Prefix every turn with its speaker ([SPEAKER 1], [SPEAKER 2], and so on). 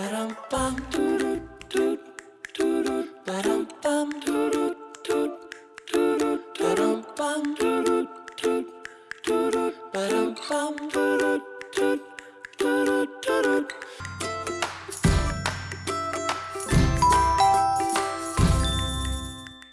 [SPEAKER 1] Ba-dum-bum, doo-doo-doo.